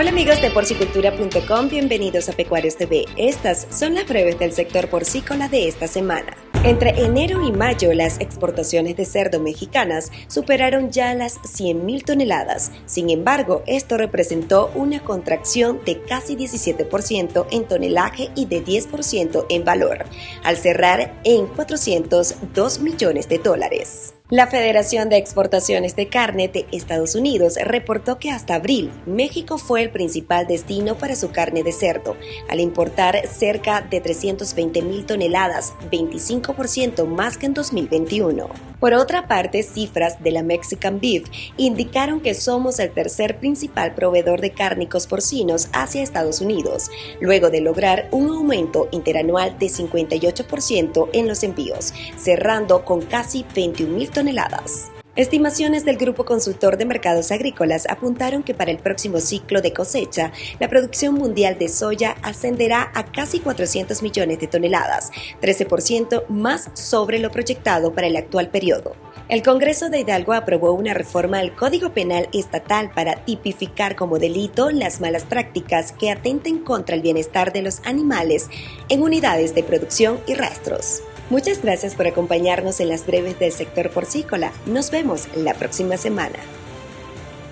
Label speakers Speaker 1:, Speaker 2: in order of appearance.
Speaker 1: Hola amigos de porcicultura.com, bienvenidos a Pecuarios TV. Estas son las breves del sector porcícola de esta semana. Entre enero y mayo, las exportaciones de cerdo mexicanas superaron ya las 100.000 toneladas. Sin embargo, esto representó una contracción de casi 17% en tonelaje y de 10% en valor, al cerrar en 402 millones de dólares. La Federación de Exportaciones de Carne de Estados Unidos reportó que hasta abril México fue el principal destino para su carne de cerdo, al importar cerca de 320 mil toneladas, 25% más que en 2021. Por otra parte, cifras de la Mexican Beef indicaron que somos el tercer principal proveedor de cárnicos porcinos hacia Estados Unidos, luego de lograr un aumento interanual de 58% en los envíos, cerrando con casi 21 mil toneladas Estimaciones del Grupo Consultor de Mercados Agrícolas apuntaron que para el próximo ciclo de cosecha, la producción mundial de soya ascenderá a casi 400 millones de toneladas, 13% más sobre lo proyectado para el actual periodo. El Congreso de Hidalgo aprobó una reforma al Código Penal Estatal para tipificar como delito las malas prácticas que atenten contra el bienestar de los animales en unidades de producción y rastros. Muchas gracias por acompañarnos en las breves del sector porcícola. Nos vemos la próxima semana.